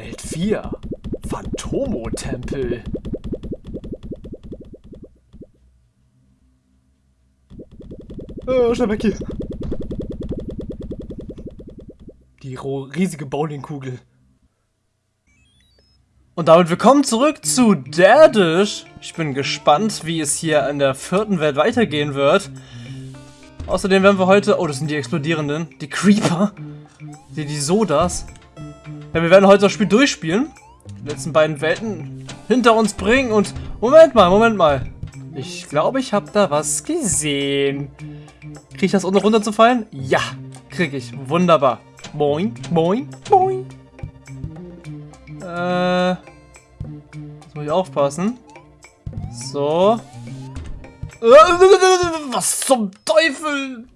Welt 4. Phantomo-Tempel. Oh, schnell weg hier. Die riesige Bowlingkugel. Und damit willkommen zurück zu Derdish. Ich bin gespannt, wie es hier in der vierten Welt weitergehen wird. Außerdem werden wir heute... Oh, das sind die explodierenden. Die Creeper. Die, die Sodas. Ja, wir werden heute das Spiel durchspielen. Die letzten beiden Welten hinter uns bringen und... Moment mal, Moment mal. Ich glaube, ich habe da was gesehen. Kriege ich das, ohne runterzufallen? Ja, kriege ich. Wunderbar. Boing, boing, boing. Äh... Jetzt muss ich aufpassen. So. Was zum Teufel?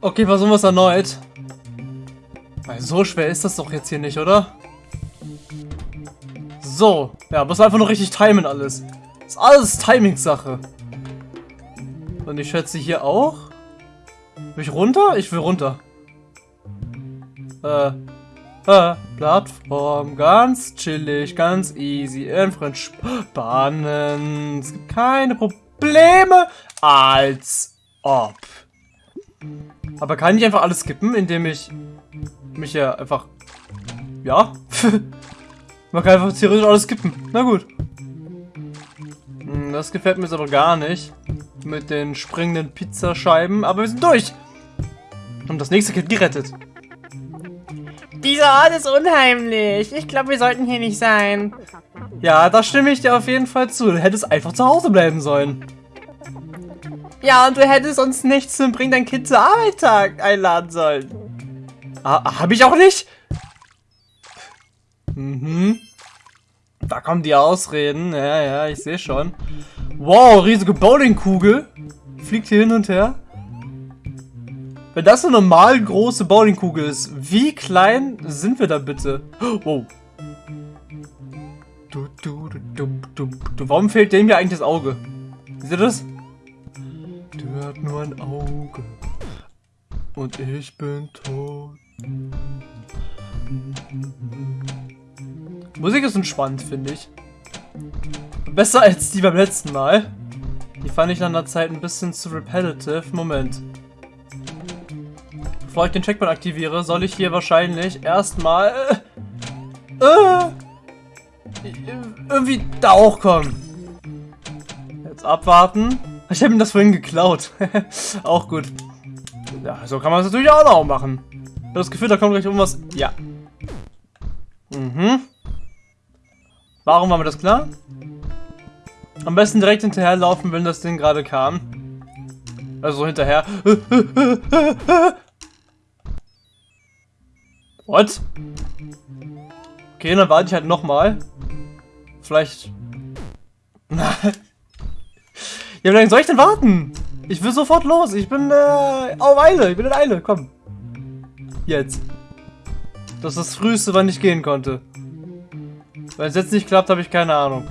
Okay, versuchen wir es erneut. Weil so schwer ist das doch jetzt hier nicht, oder? So. Ja, muss einfach nur richtig timen alles. Das ist alles Timing-Sache. Und ich schätze hier auch. Will ich runter? Ich will runter. Äh. Äh. Plattform. Ganz chillig, ganz easy. In Bahnen. Es gibt keine Probleme. Als ob. Aber kann ich einfach alles skippen, indem ich mich ja einfach... Ja? Man kann einfach theoretisch alles skippen. Na gut. Hm, das gefällt mir jetzt aber gar nicht. Mit den springenden Pizzascheiben. Aber wir sind durch. Und das nächste Kind gerettet. Dieser Ort ist unheimlich. Ich glaube, wir sollten hier nicht sein. Ja, da stimme ich dir auf jeden Fall zu. Du hättest einfach zu Hause bleiben sollen. Ja, und du hättest uns nicht zum Bring dein Kind zur Arbeit einladen sollen. Ah, hab ich auch nicht? Mhm. Da kommen die Ausreden. Ja, ja, ich sehe schon. Wow, riesige Bowlingkugel. Fliegt hier hin und her. Wenn das eine normal große Bowlingkugel ist, wie klein sind wir da bitte? Wow. Du, du, du, du, du, Warum fehlt dem hier eigentlich das Auge? Seht ihr das? Der hat nur ein Auge. Und ich bin tot. Musik ist entspannt, finde ich. Besser als die beim letzten Mal. Die fand ich nach einer Zeit ein bisschen zu repetitive. Moment. Bevor ich den Checkpoint aktiviere, soll ich hier wahrscheinlich erstmal äh, äh, irgendwie da hochkommen. Jetzt abwarten. Ich habe ihm das vorhin geklaut. auch gut. Ja, so kann man es natürlich auch noch machen. Ich habe das Gefühl, da kommt gleich irgendwas. Ja. Mhm. Warum war mir das klar? Am besten direkt hinterherlaufen, wenn das Ding gerade kam. Also hinterher. What? Okay, dann warte ich halt nochmal. Vielleicht... ja, wie lange soll ich denn warten? Ich will sofort los. Ich bin äh, auf Eile. Ich bin in Eile. Komm. Jetzt. Das ist das Früheste, wann ich gehen konnte. Wenn es jetzt nicht klappt, habe ich keine Ahnung.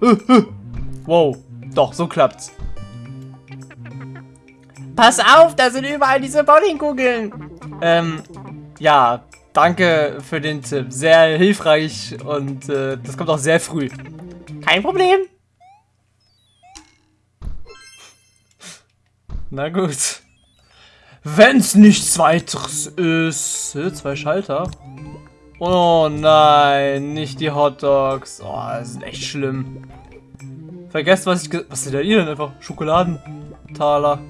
Wow. Doch, so klappt's. Pass auf, da sind überall diese Bowlingkugeln. Ähm, ja, danke für den Tipp. Sehr hilfreich und äh, das kommt auch sehr früh. Kein Problem. Na gut. Wenn's nichts weiteres ist. Zwei Schalter. Oh nein, nicht die Hot Dogs. Oh, das ist echt schlimm. Vergesst, was ich... Was seht ihr denn einfach? Schokoladentaler.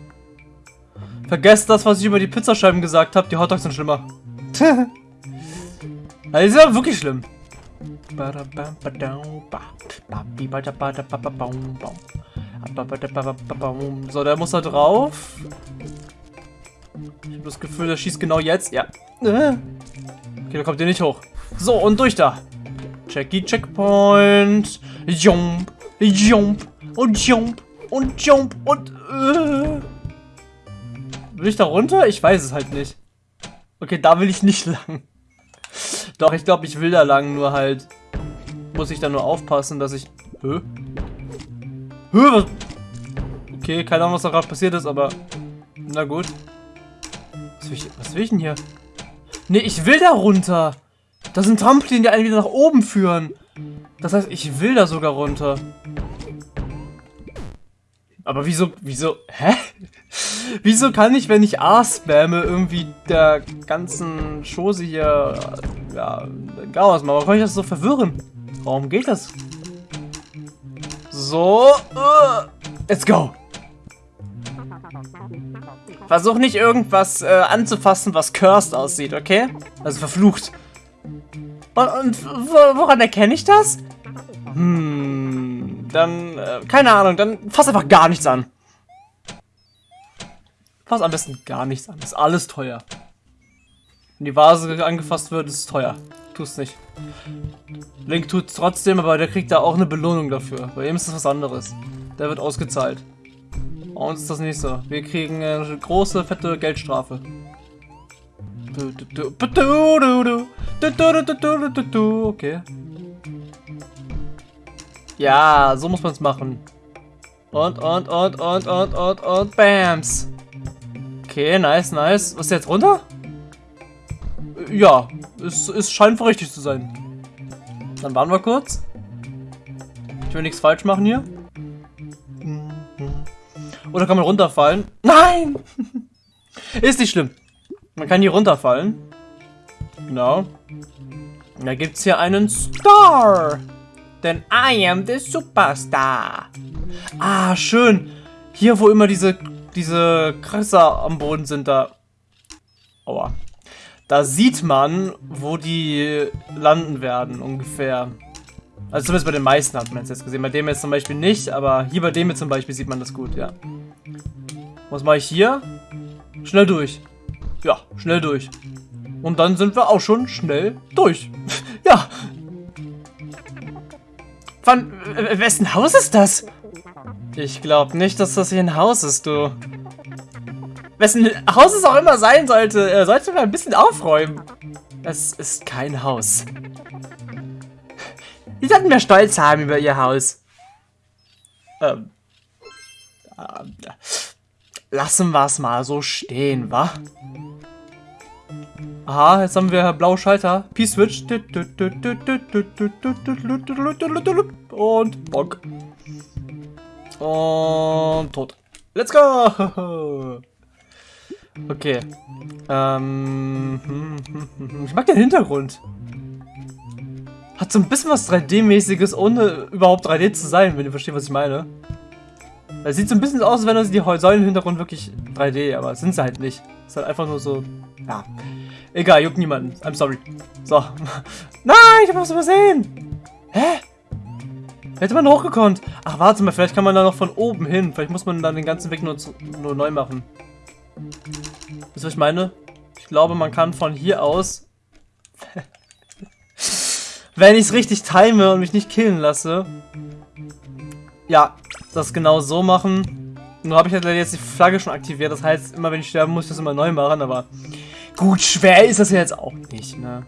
Vergesst das, was ich über die Pizzascheiben gesagt habe. Die Hot Dogs sind schlimmer. das ist ja wirklich schlimm. So, der muss da drauf. Ich habe das Gefühl, der schießt genau jetzt. Ja. Okay, da kommt ihr nicht hoch. So, und durch da. Checky Checkpoint. Jump. Jump. Und Jump. Und Jump. Und... Äh. Will ich da runter? Ich weiß es halt nicht. Okay, da will ich nicht lang. Doch, ich glaube, ich will da lang, nur halt... Muss ich da nur aufpassen, dass ich... Hä? Hä, was? Okay, keine Ahnung, was da gerade passiert ist, aber... Na gut. Was will, ich, was will ich denn hier? Nee, ich will da runter. Das sind Trampolin, die einen wieder nach oben führen. Das heißt, ich will da sogar runter. Aber wieso, wieso, hä? wieso kann ich, wenn ich A spamme, irgendwie der ganzen Chose hier, ja, Chaos machen? Warum kann ich das so verwirren? Warum geht das? So, uh, let's go. Versuch nicht irgendwas äh, anzufassen, was cursed aussieht, okay? Also verflucht. Und, und woran erkenne ich das? Hm, dann, äh, keine Ahnung, dann fass einfach gar nichts an. Fass am besten gar nichts an. Ist alles teuer. Wenn die Vase angefasst wird, ist es teuer. Tu es nicht. Link tut es trotzdem, aber der kriegt da auch eine Belohnung dafür. Bei ihm ist das was anderes. Der wird ausgezahlt. Uns ist das so. Wir kriegen eine große, fette Geldstrafe. Okay. Ja, so muss man es machen. Und, und, und, und, und, und, und, Bams. Okay, nice, nice. Was ist jetzt runter? Ja, es, es scheint richtig zu sein. Dann warten wir kurz. Ich will nichts falsch machen hier. Oder kann man runterfallen? Nein! Ist nicht schlimm. Man kann hier runterfallen. Genau. Da gibt es hier einen Star. Denn I am the Superstar. Ah, schön. Hier, wo immer diese, diese Kratzer am Boden sind, da... Aua. Da sieht man, wo die landen werden, ungefähr. Also zumindest bei den meisten hat man es jetzt gesehen. Bei dem jetzt zum Beispiel nicht, aber hier bei dem jetzt zum Beispiel sieht man das gut, ja. Was mache ich hier? Schnell durch. Ja, schnell durch. Und dann sind wir auch schon schnell durch. ja. Von wessen Haus ist das? Ich glaube nicht, dass das hier ein Haus ist, du. Wessen Haus es auch immer sein sollte, er sollte mal ein bisschen aufräumen. Es ist kein Haus. Die sollten mehr Stolz haben über ihr Haus. Ähm. äh, lassen wir es mal so stehen, wa? Aha, jetzt haben wir blaue Schalter. P-Switch. Und Bock. Und tot. Let's go! Okay. Ähm, ich mag den Hintergrund. Hat so ein bisschen was 3D-mäßiges, ohne überhaupt 3D zu sein, wenn ihr versteht, was ich meine. Es sieht so ein bisschen aus, als wenn die Säulen im Hintergrund wirklich 3D, aber sind sie halt nicht. Ist halt einfach nur so, ja. Egal, juckt niemanden. I'm sorry. So. Nein, ich hab was übersehen. Hä? Hätte man hochgekonnt. Ach, warte mal, vielleicht kann man da noch von oben hin. Vielleicht muss man dann den ganzen Weg nur, zu, nur neu machen. Wisst ihr, was ich meine? Ich glaube, man kann von hier aus... wenn ich es richtig time und mich nicht killen lasse... Ja, das genau so machen. Nur habe ich halt jetzt die Flagge schon aktiviert. Das heißt, immer wenn ich sterben muss, ich das immer neu machen. Aber gut, schwer ist das ja jetzt auch nicht, ne?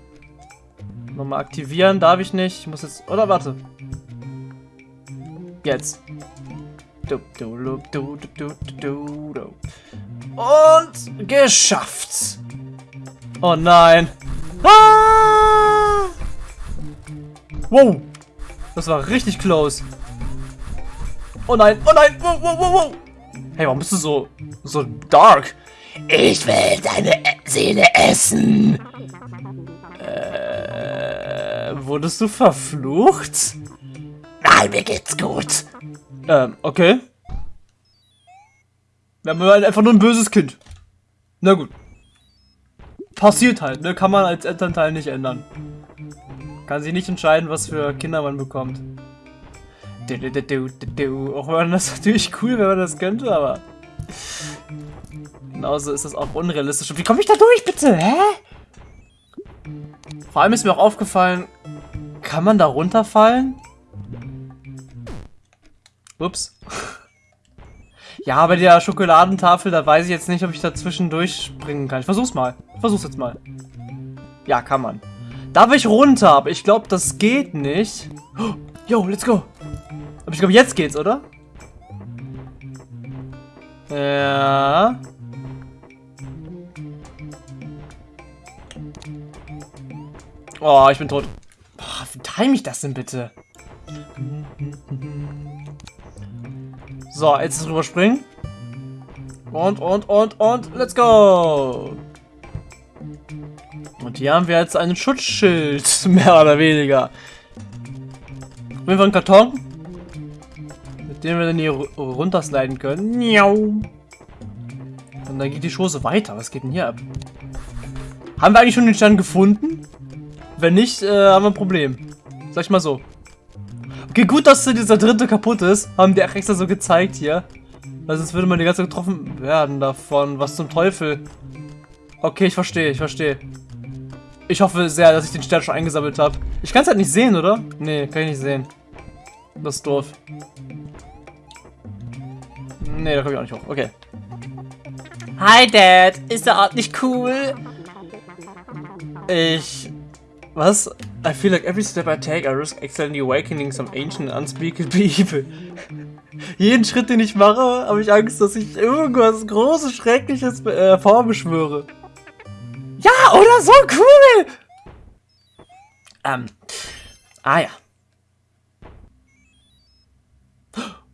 Nochmal aktivieren darf ich nicht. Ich muss jetzt... Oder warte. Jetzt. Und geschafft. Oh nein. Ah! Wow. Das war richtig close. Oh nein, oh nein. Wow, wow, wow, wow. Hey, warum bist du so, so dark? Ich will deine Seele essen. Äh, wurdest du verflucht? Nein, mir geht's gut. Ähm, okay. Wir haben halt einfach nur ein böses Kind. Na gut. Passiert halt, ne? Kann man als Elternteil nicht ändern. Kann sich nicht entscheiden, was für Kinder man bekommt. Auch wenn das natürlich cool, wenn man das könnte, aber... Genauso ist das auch unrealistisch. Wie komme ich da durch, bitte? Hä? Vor allem ist mir auch aufgefallen, kann man da runterfallen? Ups. Ja, bei der Schokoladentafel, da weiß ich jetzt nicht, ob ich da zwischendurch springen kann. Ich versuch's mal. Ich versuch's jetzt mal. Ja, kann man. Darf ich runter? Aber ich glaube, das geht nicht. Oh, yo, let's go. Aber ich glaube, jetzt geht's, oder? Ja. Oh, ich bin tot. Boah, wie time ich das denn bitte? So, jetzt drüber springen. Und, und, und, und, let's go! Und hier haben wir jetzt einen Schutzschild, mehr oder weniger. Jeden Fall einen Karton, mit dem wir dann hier runtersliden können. Und dann geht die Chose weiter. Was geht denn hier ab? Haben wir eigentlich schon den Stern gefunden? Wenn nicht, äh, haben wir ein Problem. Sag ich mal so. Okay, gut, dass dieser dritte kaputt ist. Haben die extra so gezeigt hier. Weil sonst würde man die ganze Zeit getroffen werden davon. Was zum Teufel? Okay, ich verstehe, ich verstehe. Ich hoffe sehr, dass ich den Stern schon eingesammelt habe. Ich kann es halt nicht sehen, oder? Nee, kann ich nicht sehen. Das ist doof. Nee, da komme ich auch nicht hoch. Okay. Hi, Dad. Ist der Ort nicht cool? Ich... Was? I feel like every step I take, I risk accidentally awakening some ancient unspeakable evil. Jeden Schritt, den ich mache, habe ich Angst, dass ich irgendwas Großes, Schreckliches äh, vorbeschwöre. Ja, oder so cool! Ähm. Ah ja.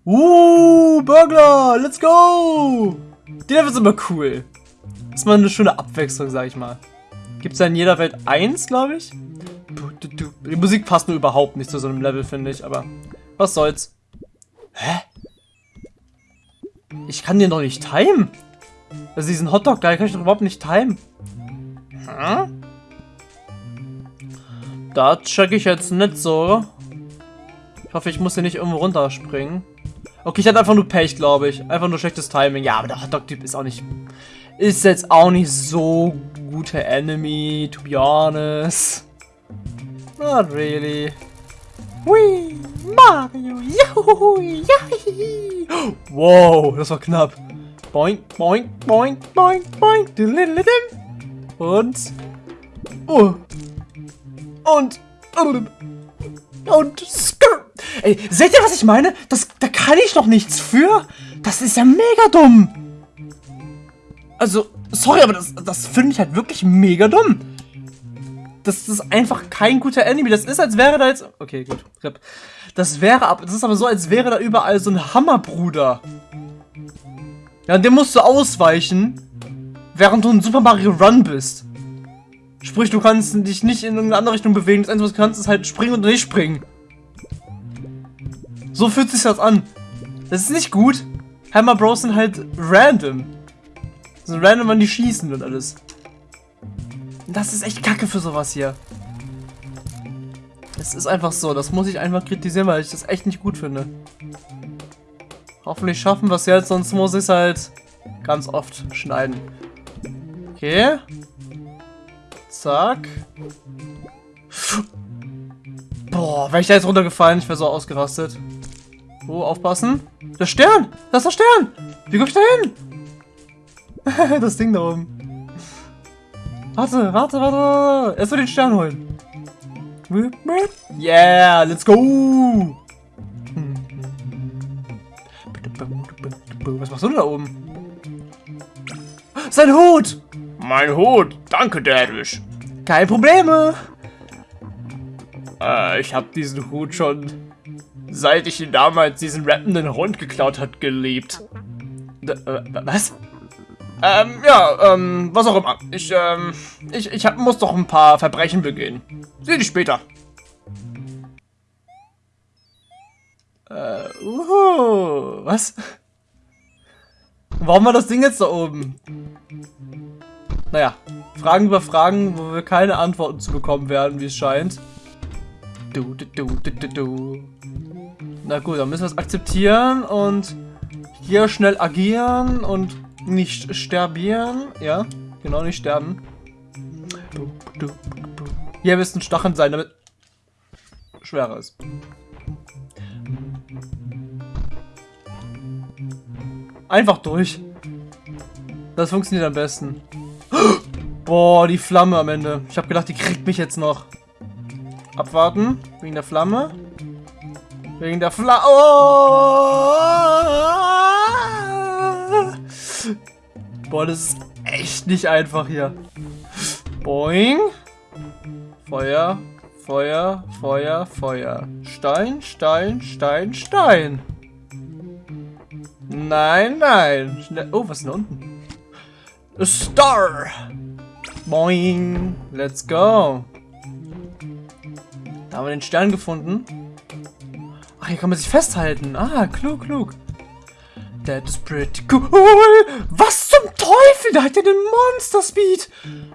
Uh, Burglar, let's go! Die Level sind immer cool. Das ist mal eine schöne Abwechslung, sag ich mal. Gibt es ja in jeder Welt eins, glaube ich. Die Musik passt nur überhaupt nicht zu so einem Level, finde ich, aber was soll's. Hä? Ich kann den doch nicht timen. Also diesen Hotdog-Guy kann ich doch überhaupt nicht timen. Hm? Da check ich jetzt nicht so. Ich hoffe, ich muss hier nicht irgendwo runterspringen. Okay, ich hatte einfach nur Pech, glaube ich. Einfach nur schlechtes Timing. Ja, aber der Hotdog-Typ ist auch nicht... Ist jetzt auch nicht so guter Enemy, to be honest. Not really. Whee! Mario! Juhu! Yahi! Wow, das war knapp. Boink, boink, boink, boink, boink. Und. Oh. Und. Und. Ey, seht ihr, was ich meine? Das, da kann ich doch nichts für. Das ist ja mega dumm. Also, sorry, aber das, das finde ich halt wirklich mega dumm. Das ist einfach kein guter Enemy. Das ist, als wäre da jetzt... Okay, gut. Das wäre... Das ist aber so, als wäre da überall so ein Hammerbruder. Ja, und dem musst du ausweichen, während du in Super Mario Run bist. Sprich, du kannst dich nicht in irgendeine andere Richtung bewegen. Das Einzige, was du kannst, ist halt springen und nicht springen. So fühlt sich das an. Das ist nicht gut. Hammer Bros sind halt random. Sind random, wann die schießen und alles. Das ist echt kacke für sowas hier. Es ist einfach so, das muss ich einfach kritisieren, weil ich das echt nicht gut finde. Hoffentlich schaffen wir es jetzt, sonst muss ich es halt ganz oft schneiden. Okay. Zack. Boah, wäre ich da jetzt runtergefallen, ich wäre so ausgerastet. Oh, aufpassen. Der Stern! Das ist der Stern! Wie komm ich da hin? das Ding da oben. Warte, warte, warte. Erst mal den Stern holen. Yeah, let's go. Was machst du da oben? Sein Hut! Mein Hut. Danke, Daddish. Kein Probleme. Äh, ich habe diesen Hut schon, seit ich ihn damals diesen rappenden Hund geklaut hat, geliebt. D äh, was? Ähm, ja, ähm, was auch immer. Ich, ähm, ich, ich hab, muss doch ein paar Verbrechen begehen. Seh dich später. Äh, uhu, was? Warum war das Ding jetzt da oben? Naja, Fragen über Fragen, wo wir keine Antworten zu bekommen werden, wie es scheint. Du, du, du, du, du. Na gut, dann müssen wir es akzeptieren und hier schnell agieren und nicht sterbieren. Ja, genau, nicht sterben. Hier müssten Stacheln sein, damit schwerer ist. Einfach durch. Das funktioniert am besten. Boah, die Flamme am Ende. Ich habe gedacht, die kriegt mich jetzt noch. Abwarten. Wegen der Flamme. Wegen der Flamme. Oh! Boah, das ist echt nicht einfach hier. Boing. Feuer, Feuer, Feuer, Feuer. Stein, Stein, Stein, Stein. Nein, nein. Schnell. Oh, was ist denn da unten? A Star. Boing. Let's go. Da haben wir den Stern gefunden. Ach, hier kann man sich festhalten. Ah, klug, klug. That is pretty cool. Was zum Teufel? Da hat er den Monster Speed.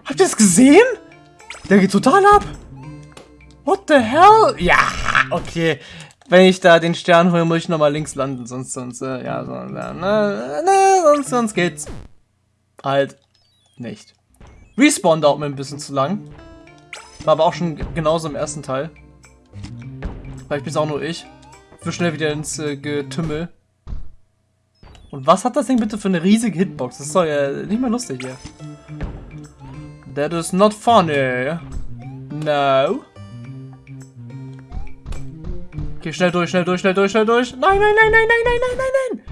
Habt ihr das gesehen? Der geht total ab. What the hell? Ja, okay. Wenn ich da den Stern hole, muss ich nochmal links landen. Sonst, sonst, äh, ja, so, na, na, na, sonst, sonst geht's halt nicht. Respawn dauert mir ein bisschen zu lang. War aber auch schon genauso im ersten Teil. Vielleicht bin es auch nur ich. Für schnell wieder ins äh, Getümmel. Und was hat das Ding bitte für eine riesige Hitbox? Das ist doch ja nicht mehr lustig hier. That is not funny. No. Okay, schnell durch, schnell durch, schnell durch, schnell durch. Nein, nein, nein, nein, nein, nein, nein, nein, nein.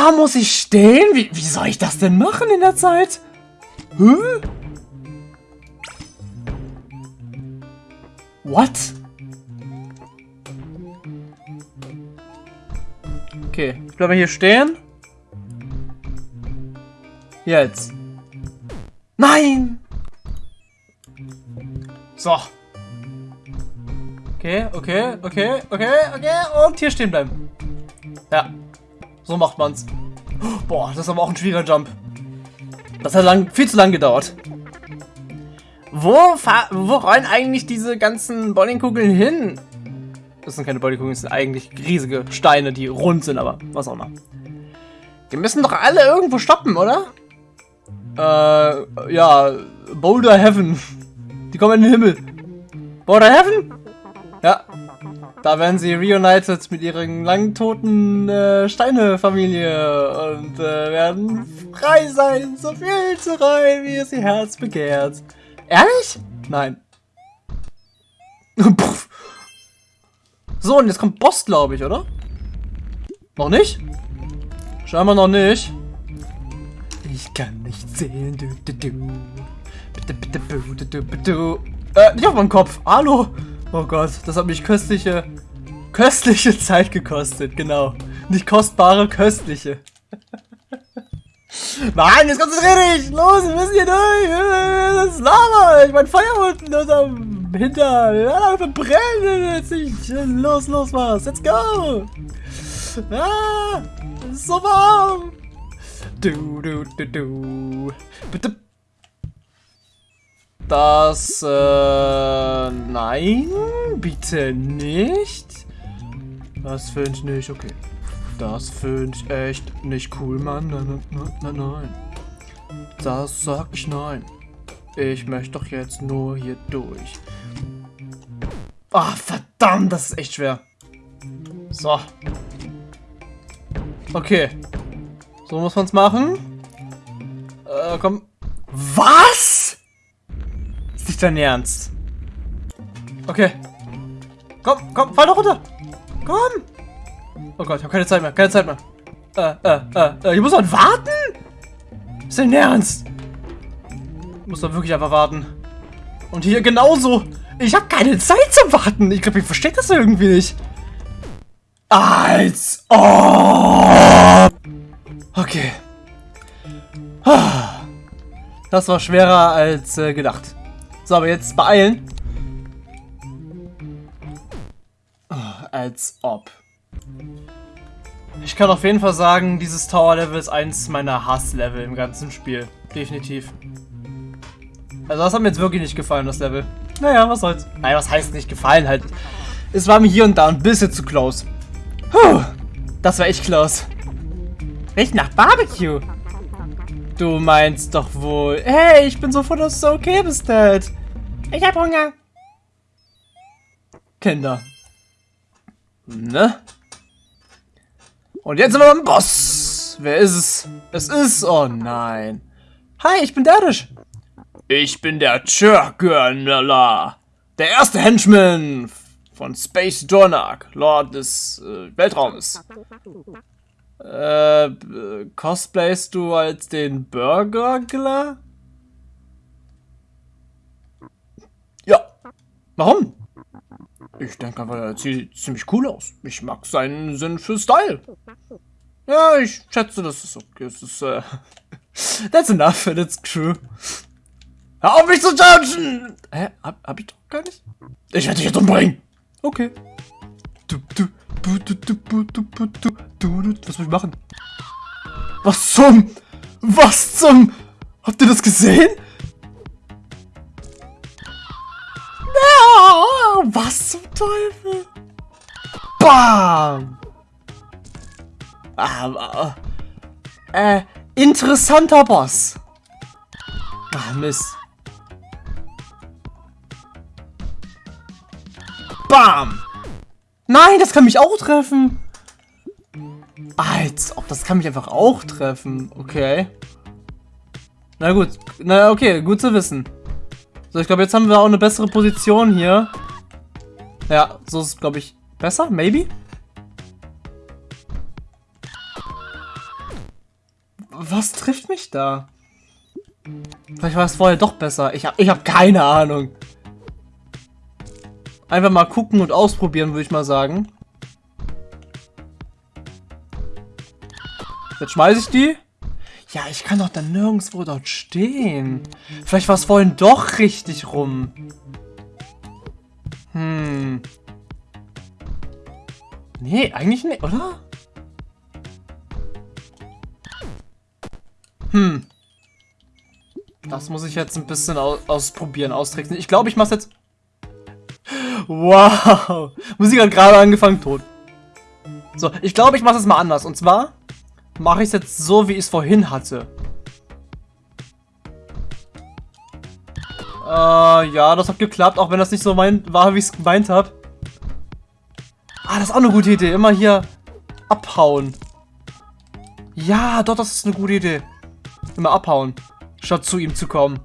Da muss ich stehen? Wie, wie soll ich das denn machen in der Zeit? Hä? What? Okay, ich bleibe hier stehen. Jetzt. Nein! So. Okay, okay, okay, okay, okay. Und hier stehen bleiben. Ja. So macht man's. Boah, das ist aber auch ein schwieriger Jump. Das hat lang, viel zu lang gedauert. Wo, wo rollen eigentlich diese ganzen Bowlingkugeln hin? Das sind keine Bowlingkugeln, das sind eigentlich riesige Steine, die rund sind, aber was auch immer. Die müssen doch alle irgendwo stoppen, oder? Äh, ja, Boulder Heaven. Die kommen in den Himmel. Boulder Heaven? Ja. Da werden sie reunited mit ihren lang toten äh, Steine-Familie und äh, werden frei sein, so viel zu rein, wie es ihr Herz begehrt. Ehrlich? Nein. So, und jetzt kommt Boss, glaube ich, oder? Noch nicht? Scheinbar noch nicht. Ich kann nicht sehen. Du, du, du. Bitte, bitte, du, du, du. Äh, nicht auf meinem Kopf. Hallo. Oh Gott, das hat mich köstliche, köstliche Zeit gekostet. Genau. Nicht kostbare, köstliche. Nein, jetzt konzentrier dich! Los, wir müssen hier durch! Das ist Lava! Ich mein Feuer unten unterm Hinter! Ja, verbrennen jetzt! Los, los, was! Let's go! Ah! Ist so warm! Du, du, du, du. Bitte. Das, äh, nein, bitte nicht. Das finde ich nicht, okay. Das finde ich echt nicht cool, Mann. Nein, nein, nein, nein. Das sag ich nein. Ich möchte doch jetzt nur hier durch. Ah, verdammt, das ist echt schwer. So. Okay. So muss man es machen. Äh, komm. Was? Nicht dein Ernst? Okay. Komm, komm, fall doch runter. Komm. Oh Gott, ich habe keine Zeit mehr, keine Zeit mehr. Äh, äh, äh, äh, ich muss man warten? Ist dein Ernst? Ich muss doch wirklich einfach warten. Und hier genauso. Ich habe keine Zeit zum Warten. Ich glaube, ich verstehe das irgendwie nicht. Als ob. Okay. Das war schwerer als äh, gedacht. So, aber jetzt beeilen. Oh, als ob. Ich kann auf jeden Fall sagen, dieses Tower-Level ist eins meiner Hass-Level im ganzen Spiel. Definitiv. Also das hat mir jetzt wirklich nicht gefallen, das Level. Naja, was soll's. Nein, was heißt nicht gefallen halt. Es war mir hier und da ein bisschen zu close. Puh, das war echt close. Riecht nach Barbecue. Du meinst doch wohl... Hey, ich bin so froh, dass du okay bist, Dad. Ich hab Hunger. Kinder. Ne? Und jetzt sind wir beim Boss. Wer ist es? Es ist... Oh nein. Hi, ich bin Darish. Ich bin der Churgurnala. Der erste Henchman von Space Dornak, Lord des äh, Weltraumes. Äh, cosplayst du als den Burgergler? Ja. Warum? Ich denke einfach, er sieht ziemlich cool aus. Ich mag seinen Sinn für Style. Ja, ich schätze, das ist okay. Das ist, äh, That's enough it's true. Hör auf mich zu judgen! Hä? Hab, hab ich doch gar nicht? Ich werde dich jetzt umbringen! Okay. Du, du, du, du, du, du, du, du, du, du, was muss ich machen? Was zum? Was zum? Habt ihr das gesehen? Ah, was zum Teufel? Bam! Ah, äh, interessanter Boss. Ah, Mist. Bam! Nein, das kann mich auch treffen. Als ob, das kann mich einfach auch treffen. Okay. Na gut. Na okay, gut zu wissen. So, ich glaube, jetzt haben wir auch eine bessere Position hier. Ja, so ist es, glaube ich, besser. Maybe? Was trifft mich da? Vielleicht war es vorher doch besser. Ich habe ich hab keine Ahnung. Einfach mal gucken und ausprobieren, würde ich mal sagen. Jetzt schmeiße ich die. Ja, ich kann doch dann nirgendwo dort stehen. Vielleicht war es vorhin doch richtig rum. Hm. Nee, eigentlich nicht, oder? Hm. Das muss ich jetzt ein bisschen aus ausprobieren, austricksen. Ich glaube, ich mache jetzt... Wow. Musik hat gerade angefangen, tot. So, ich glaube, ich mache es mal anders. Und zwar mache ich es jetzt so, wie ich es vorhin hatte. Äh, ja, das hat geklappt, auch wenn das nicht so mein, war, wie ich es gemeint habe. Ah, das ist auch eine gute Idee. Immer hier abhauen. Ja, doch, das ist eine gute Idee. Immer abhauen, statt zu ihm zu kommen.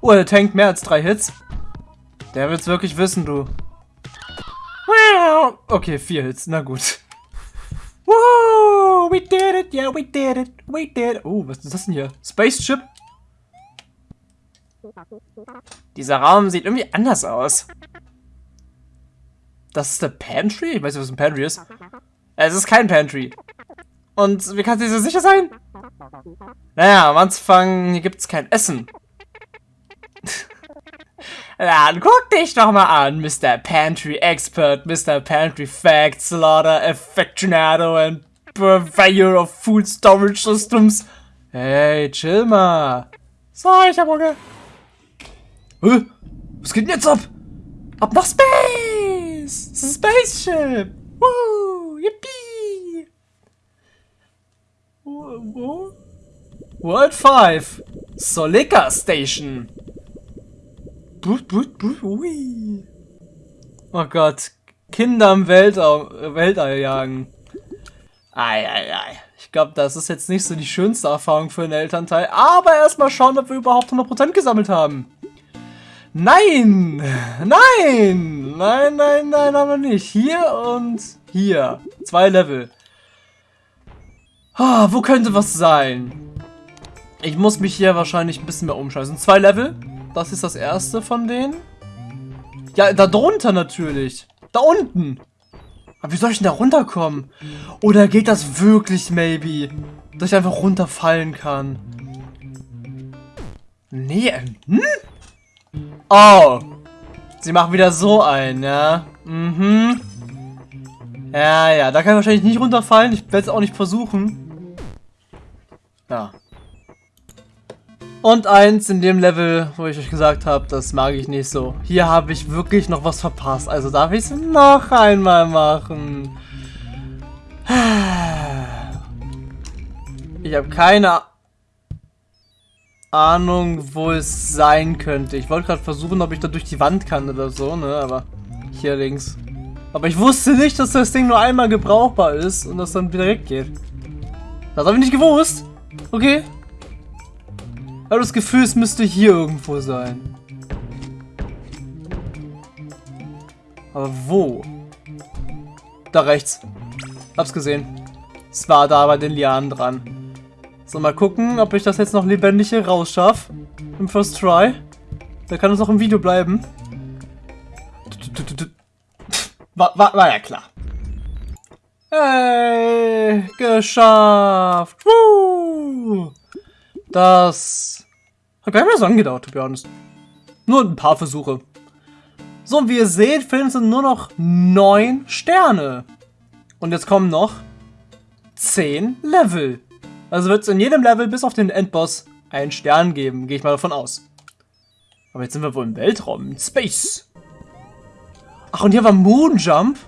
Oh, er tankt mehr als drei Hits. Der wird's wirklich wissen, du. Okay, vier Hits, na gut. Woo, we did it, yeah, we did it, we did it. Oh, was ist das denn hier? Spaceship? Dieser Raum sieht irgendwie anders aus. Das ist der Pantry? Ich weiß nicht, was ein Pantry ist. Es ist kein Pantry. Und wie kannst du dir so sicher sein? Naja, am Anfang hier gibt's kein Essen. Dann guck dich doch mal an, Mr. Pantry Expert, Mr. Pantry Fact, Slaughter, Affectionado and Purveyor of Food Storage Systems. Hey, chill mal. So, ich hab Hunger. Hä? Was geht denn jetzt ab? Ab nach Space! Spaceship! Woo! Yippie! Wo? World 5! Solika Station! Ui. Oh Gott. Kinder im Weltall, Weltall jagen. Ei, ei, ei. Ich glaube, das ist jetzt nicht so die schönste Erfahrung für einen Elternteil. Aber erstmal schauen, ob wir überhaupt 100% gesammelt haben. Nein! Nein! Nein, nein, nein, aber nicht. Hier und hier. Zwei Level. Ah, wo könnte was sein? Ich muss mich hier wahrscheinlich ein bisschen mehr umscheißen. Zwei Level. Das ist das erste von denen. Ja, da drunter natürlich. Da unten. Aber wie soll ich denn da runterkommen? Oder geht das wirklich, maybe? Dass ich einfach runterfallen kann? Nee, hm? Oh. Sie machen wieder so ein, ja? Mhm. Ja, ja, da kann ich wahrscheinlich nicht runterfallen. Ich werde es auch nicht versuchen. Ja. Und eins in dem Level, wo ich euch gesagt habe, das mag ich nicht so. Hier habe ich wirklich noch was verpasst. Also darf ich es noch einmal machen. Ich habe keine Ahnung, wo es sein könnte. Ich wollte gerade versuchen, ob ich da durch die Wand kann oder so, ne? Aber hier links. Aber ich wusste nicht, dass das Ding nur einmal gebrauchbar ist und das dann wieder weggeht. Das habe ich nicht gewusst. Okay, habe das Gefühl, es müsste hier irgendwo sein. Aber wo? Da rechts. Hab's gesehen. Es war da bei den Lianen dran. So, mal gucken, ob ich das jetzt noch lebendig hier rausschaffe. Im First Try. Da kann es noch im Video bleiben. War, war, war ja klar. Hey, geschafft. Woo! Das hat gar nicht mehr so angedauert, to be honest. Nur ein paar Versuche. So, wie ihr seht, Film sind nur noch neun Sterne. Und jetzt kommen noch zehn Level. Also wird es in jedem Level bis auf den Endboss einen Stern geben, gehe ich mal davon aus. Aber jetzt sind wir wohl im Weltraum, in Space. Ach, und hier war Moonjump.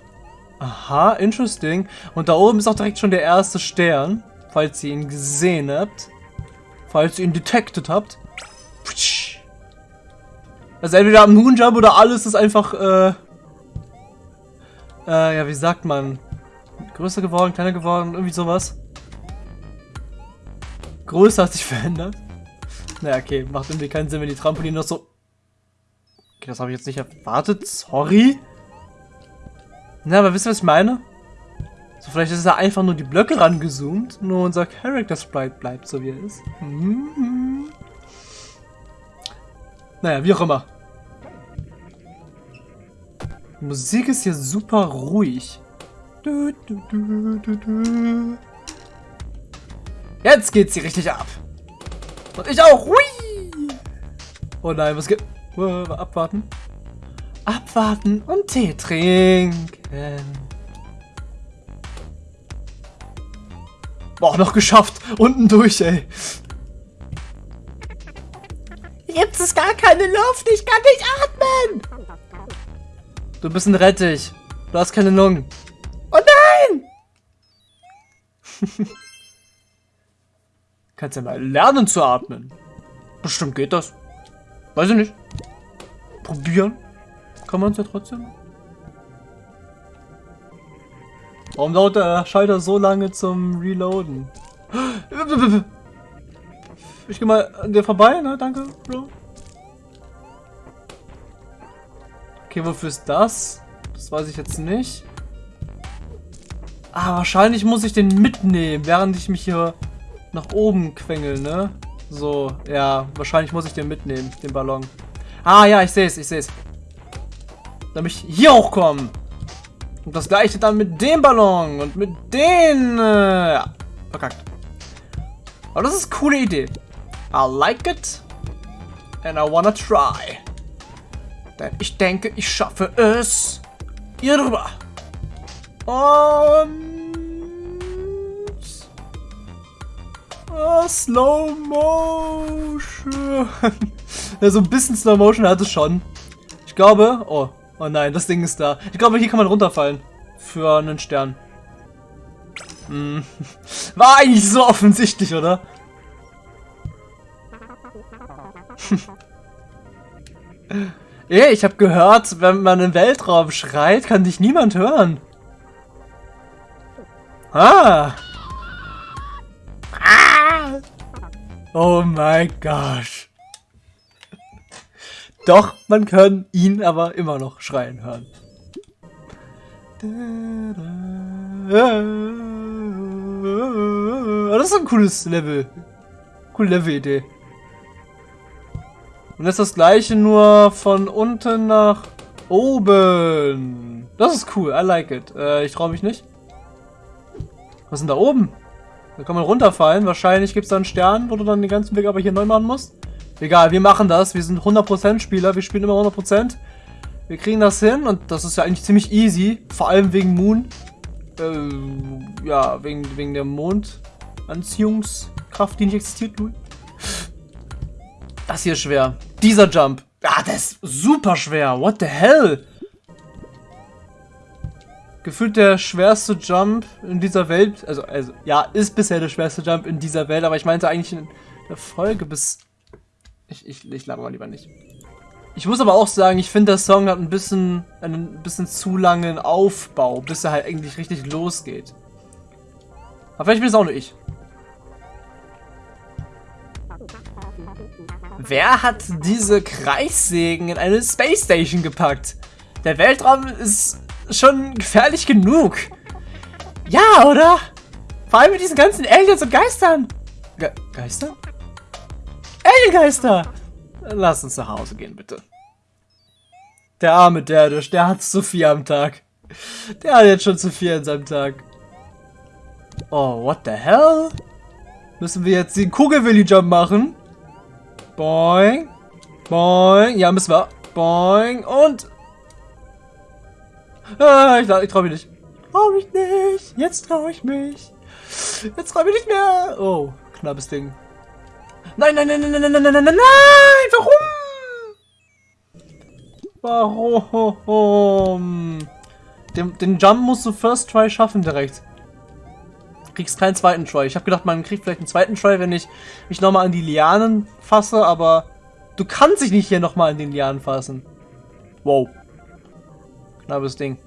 Aha, interesting. Und da oben ist auch direkt schon der erste Stern, falls ihr ihn gesehen habt. Falls ihr ihn detected habt. Also entweder am Moonjump oder alles ist einfach, äh, äh, ja, wie sagt man? Größer geworden, kleiner geworden, irgendwie sowas. Größe hat sich verändert. Naja, okay, macht irgendwie keinen Sinn, wenn die Trampolin noch so... Okay, das habe ich jetzt nicht erwartet, sorry. Na, aber wisst ihr, was ich meine? So, vielleicht ist da einfach nur die Blöcke rangezoomt, nur unser Character Sprite bleibt so, wie er ist. Mhm. Naja, wie auch immer. Die Musik ist hier super ruhig. Du, du, du, Jetzt geht's hier richtig ab. Und ich auch. Hui! Oh nein, was geht? Uh, abwarten. Abwarten und Tee trinken. Boah, noch geschafft. Unten durch, ey. Jetzt ist gar keine Luft. Ich kann nicht atmen. Du bist ein Rettich. Du hast keine Lungen. Oh nein! Kannst ja mal lernen zu atmen. Bestimmt geht das. Weiß ich nicht. Probieren. Kann man es ja trotzdem. Warum dauert der Schalter so lange zum Reloaden? Ich geh mal an dir vorbei, ne? Danke, Bro. Okay, wofür ist das? Das weiß ich jetzt nicht. Ah, wahrscheinlich muss ich den mitnehmen, während ich mich hier nach oben quengel, ne? So, ja, wahrscheinlich muss ich den mitnehmen, den Ballon. Ah, ja, ich sehe es, ich sehe es. Damit ich hier hochkomme. Und das gleiche dann mit dem Ballon und mit den... Äh, verkackt. Aber das ist eine coole Idee. I like it. And I wanna try. Denn ich denke, ich schaffe es. Hier drüber. Und... Oh, Slow Motion. ja, so ein bisschen Slow Motion hat es schon. Ich glaube... Oh, oh nein, das Ding ist da. Ich glaube, hier kann man runterfallen. Für einen Stern. Hm. War eigentlich so offensichtlich, oder? Ey, ich habe gehört, wenn man im Weltraum schreit, kann dich niemand hören. Ah. ah. Oh mein Gott. Doch, man kann ihn aber immer noch schreien hören. Das ist ein cooles Level. Coole Level-Idee. Und das ist das gleiche nur von unten nach oben. Das ist cool, I like it. Äh, ich traue mich nicht. Was ist denn da oben? Da kann man runterfallen. Wahrscheinlich gibt es da einen Stern, wo du dann den ganzen Weg aber hier neu machen musst. Egal, wir machen das. Wir sind 100% Spieler. Wir spielen immer 100%. Wir kriegen das hin und das ist ja eigentlich ziemlich easy. Vor allem wegen Moon. Äh, ja, wegen, wegen der Mondanziehungskraft, die nicht existiert. Das hier ist schwer. Dieser Jump. Ah, das ist super schwer. What the hell? Gefühlt der schwerste Jump in dieser Welt. Also, also, ja, ist bisher der schwerste Jump in dieser Welt, aber ich meinte eigentlich in der Folge bis. Ich, ich, ich laber mal lieber nicht. Ich muss aber auch sagen, ich finde, der Song hat ein bisschen, einen bisschen zu langen Aufbau, bis er halt eigentlich richtig losgeht. Aber vielleicht bin es auch nur ich. Wer hat diese Kreissägen in eine Space Station gepackt? Der Weltraum ist schon gefährlich genug. Ja, oder? Vor allem mit diesen ganzen Aliens und Geistern. Ge Geister? Aliengeister! Lass uns nach Hause gehen, bitte. Der arme Derdisch, der hat so viel am Tag. Der hat jetzt schon zu viel an seinem Tag. Oh, what the hell? Müssen wir jetzt den Kugelwilli-Jump machen? Boing. Boing. Ja, müssen wir. Boing. Und... Ah, ich, ich trau mich nicht. Trau mich nicht. Jetzt trau ich mich. Jetzt trau ich mich nicht mehr. Oh, knappes Ding. Nein, nein, nein, nein, nein, nein, nein, nein, nein, nein. Warum? Warum? Den, den Jump musst du First Try schaffen direkt. Kriegst keinen zweiten Try. Ich habe gedacht, man kriegt vielleicht einen zweiten Try, wenn ich mich nochmal an die Lianen fasse, aber du kannst dich nicht hier nochmal an den Lianen fassen. Wow. Knappes Ding.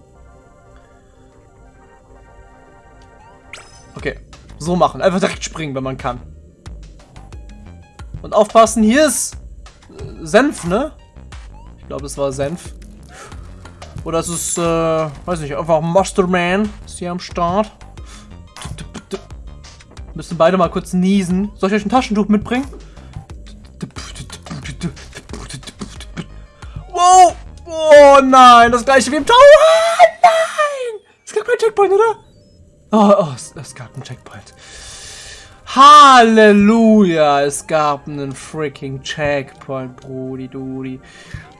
Okay. So machen. Einfach direkt springen, wenn man kann. Und aufpassen, hier ist äh, Senf, ne? Ich glaube, es war Senf. Oder es ist, äh, weiß nicht, einfach Masterman ist hier am Start. Müssen beide mal kurz niesen. Soll ich euch ein Taschentuch mitbringen? Wow! Oh nein, das gleiche wie im Tower! Nein! Es gab keinen Checkpoint, oder? Oh, oh es, es gab einen Checkpoint. Halleluja! Es gab einen freaking Checkpoint, Brudi Dudi.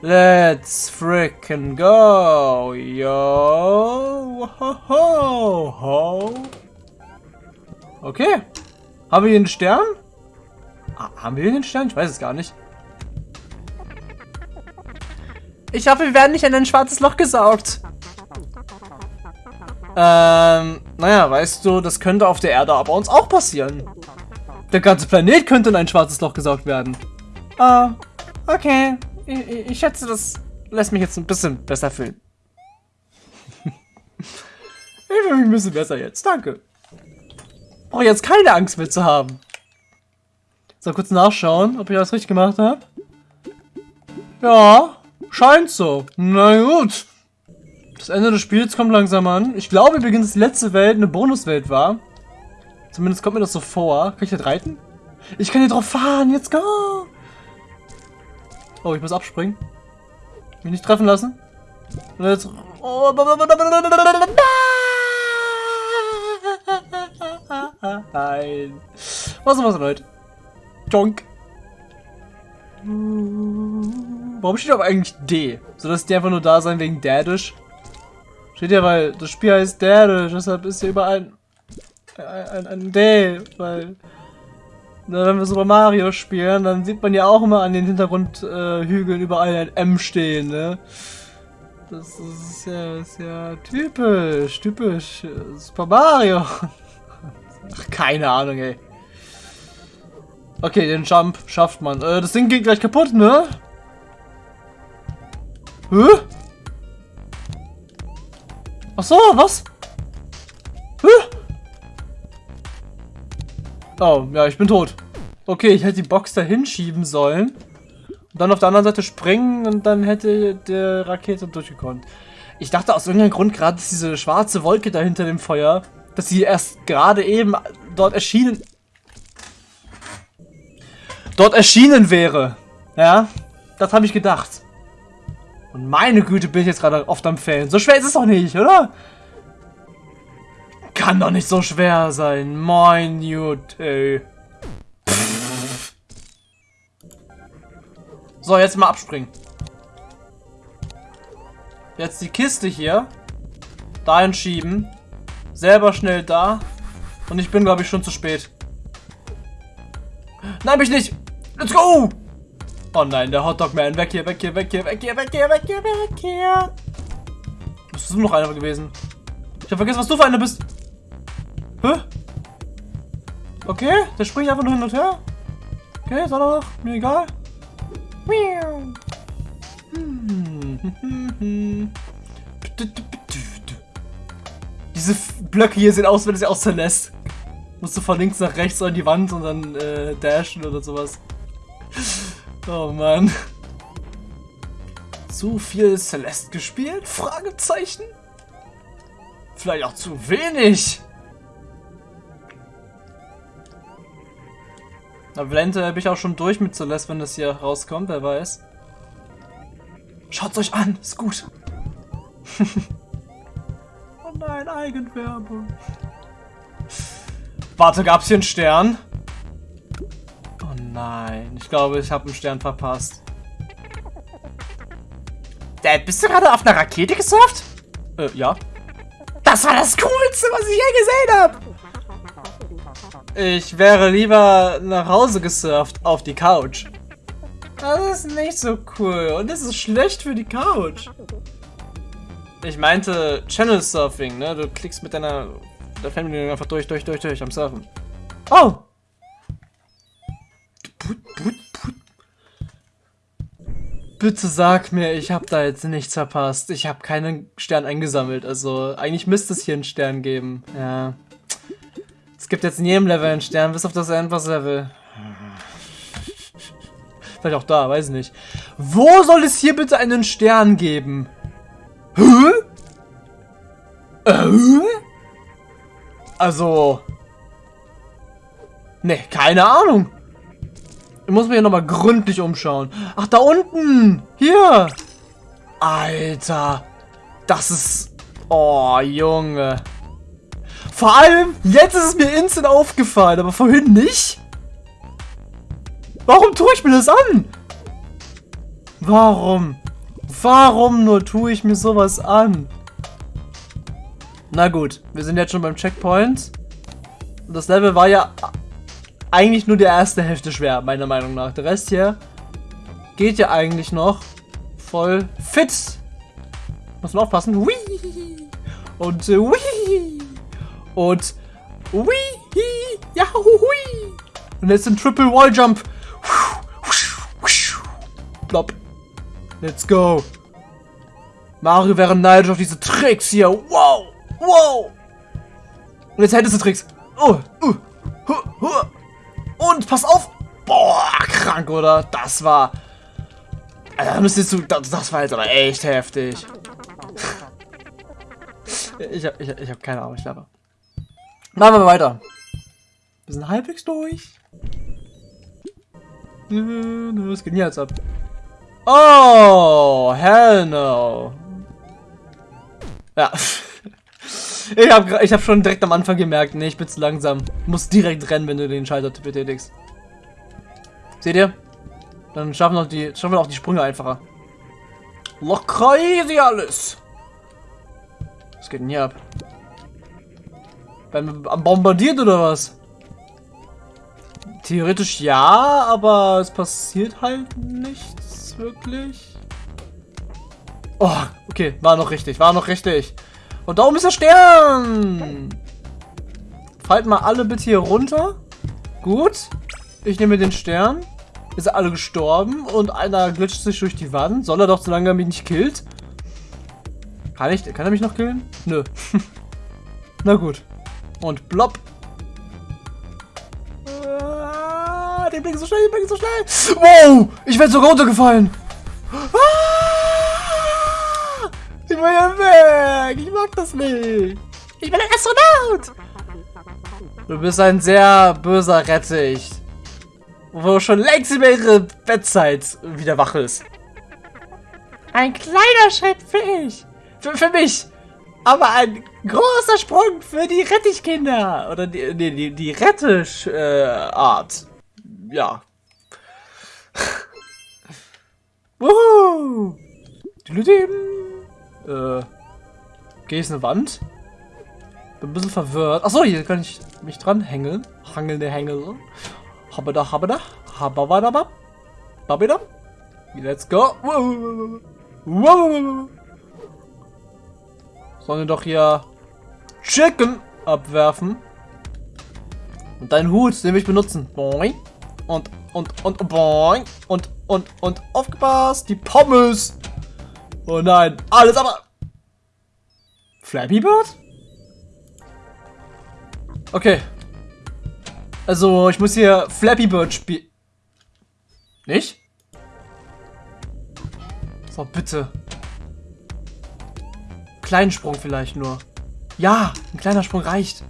Let's freaking go! Yo! Ho, ho, ho. Okay. Haben wir hier einen Stern? Ah, haben wir hier einen Stern? Ich weiß es gar nicht. Ich hoffe, wir werden nicht in ein schwarzes Loch gesaugt. Ähm, naja, weißt du, das könnte auf der Erde aber uns auch passieren. Der ganze Planet könnte in ein schwarzes Loch gesaugt werden. Ah, okay. Ich, ich schätze, das lässt mich jetzt ein bisschen besser fühlen. ich fühle mich ein bisschen besser jetzt. Danke. Brauche jetzt keine Angst mehr zu haben. So, kurz nachschauen, ob ich alles richtig gemacht habe. Ja, scheint so. Na gut. Das Ende des Spiels kommt langsam an. Ich glaube übrigens, die letzte Welt eine Bonuswelt war. Zumindest kommt mir das so vor. Kann ich das reiten? Ich kann hier drauf fahren. Jetzt go! Oh, ich muss abspringen. Mich nicht treffen lassen. Und jetzt... Oh, Nein. Was was, Leute? Jonk. Warum steht aber eigentlich D? Soll das die einfach nur da sein wegen Dadish? Steht ja, weil das Spiel heißt Dadish, deshalb ist hier überall ein, ein, ein D, weil wenn wir Super Mario spielen, dann sieht man ja auch immer an den Hintergrundhügeln äh, überall ein M stehen, ne? Das ist ja, ist ja typisch, typisch Super Mario. Ach, keine Ahnung, ey. Okay, den Jump schafft man. Äh, das Ding geht gleich kaputt, ne? Hä? Ach so, was? Hä? Oh, ja, ich bin tot. Okay, ich hätte die Box da hinschieben sollen. Und dann auf der anderen Seite springen und dann hätte der Rakete durchgekommen. Ich dachte aus irgendeinem Grund gerade, dass diese schwarze Wolke da hinter dem Feuer dass sie erst gerade eben dort erschienen... Dort erschienen wäre. Ja, das habe ich gedacht. Und meine Güte, bin ich jetzt gerade oft am Fällen. So schwer ist es doch nicht, oder? Kann doch nicht so schwer sein. Mein Güte. So, jetzt mal abspringen. Jetzt die Kiste hier dahin schieben. Selber schnell da. Und ich bin, glaube ich, schon zu spät. Nein, mich nicht. Let's go. Oh nein, der Hotdog-Man. Weg hier, weg hier, weg hier, weg hier, weg hier, weg hier, weg hier. Bist du noch einer gewesen? Ich habe vergessen, was du für einer bist. Hä? Okay, der springt einfach nur hin und her. Okay, ist auch noch. Mir egal. Diese Blöcke hier sehen aus, wenn es sie aus Celeste. Musst du von links nach rechts an die Wand und dann äh, dashen oder sowas. Oh Mann. Zu viel Celeste gespielt? Fragezeichen? Vielleicht auch zu wenig. Aber eventuell bin ich auch schon durch mit Celeste, wenn das hier rauskommt, wer weiß. Schaut's euch an, ist gut. nein, Eigenwerbung. Warte, gab's hier einen Stern? Oh nein, ich glaube, ich habe einen Stern verpasst. Dad, bist du gerade auf einer Rakete gesurft? Äh, ja. Das war das Coolste, was ich je gesehen habe. Ich wäre lieber nach Hause gesurft auf die Couch. Das ist nicht so cool und das ist schlecht für die Couch. Ich meinte Channel Surfing, ne? Du klickst mit deiner der Family einfach durch, durch, durch, durch am Surfen. Oh! Put, put, put. Bitte sag mir, ich habe da jetzt nichts verpasst. Ich habe keinen Stern eingesammelt. Also eigentlich müsste es hier einen Stern geben. Ja. Es gibt jetzt in jedem Level einen Stern, bis auf das Endboss-Level. Vielleicht auch da, weiß ich nicht. Wo soll es hier bitte einen Stern geben? Hä? Äh? Also... Ne, keine Ahnung. Ich muss mich hier nochmal gründlich umschauen. Ach, da unten! Hier! Alter! Das ist... Oh, Junge. Vor allem, jetzt ist es mir instant aufgefallen, aber vorhin nicht. Warum tue ich mir das an? Warum? Warum nur tue ich mir sowas an? Na gut, wir sind jetzt schon beim Checkpoint. Und das Level war ja eigentlich nur die erste Hälfte schwer, meiner Meinung nach. Der Rest hier geht ja eigentlich noch voll fit. Muss man aufpassen. Hui! Und äh, hui! Und hui! Ja, hui! Und jetzt ein Triple Wall Jump. Plop. Let's go. Mario wäre neidisch auf diese Tricks hier. Wow! Wow! Und jetzt hättest du Tricks. Oh, uh. Und pass auf! Boah, krank, oder? Das war. Alter, müsstest du. Das, das war jetzt aber echt heftig. ich hab, ich, ich hab keine Ahnung, ich glaube. Machen wir weiter. Wir sind halbwegs durch. Was geht denn jetzt ab? Oh, hell no. Ja. Ich habe ich hab schon direkt am Anfang gemerkt, nee, ich bin zu langsam. Muss direkt rennen, wenn du den Schalter betätigst. Seht ihr? Dann schaffen wir, auch die, schaffen wir auch die Sprünge einfacher. Locker easy alles. Was geht denn hier ab? Beim bombardiert oder was? Theoretisch ja, aber es passiert halt nichts wirklich. Oh, okay, war noch richtig, war noch richtig. Und da oben ist der Stern. Fallt mal alle bitte hier runter. Gut. Ich nehme den Stern. Ist alle gestorben und einer glitscht sich durch die Wand. Soll er doch, solange er mich nicht killt. Kann ich, kann er mich noch killen? Nö. Na gut. Und blopp. Ah, die blinken so schnell, die blinken so schnell. Wow, ich werde sogar runtergefallen. Ah! Ich will ja weg. Ich mag das nicht. Ich bin ein Astronaut. Du bist ein sehr böser Rettich. Wo schon längst über ihre Bettzeit wieder wach ist. Ein kleiner Schritt für ich. Für, für mich. Aber ein großer Sprung für die Rettichkinder. Oder die, die, die, die Rettisch-Art. Äh, ja. Wuhu. Äh, gehe ich eine Wand? Bin ein bisschen verwirrt. Achso, hier kann ich mich dran hängeln. Hangelnde Hängel. Habada, habada. Hababadabab. Babidam. Let's go. Wow. Wow. Sollen wir doch hier Chicken abwerfen. Und deinen Hut, den will ich benutzen. Boing. Und, und, und, boing. Und, und, und, aufgepasst. Die Pommes. Oh nein, alles aber... Flappy Bird? Okay. Also, ich muss hier Flappy Bird spielen. Nicht? So, bitte. Kleinen Sprung vielleicht nur. Ja, ein kleiner Sprung reicht.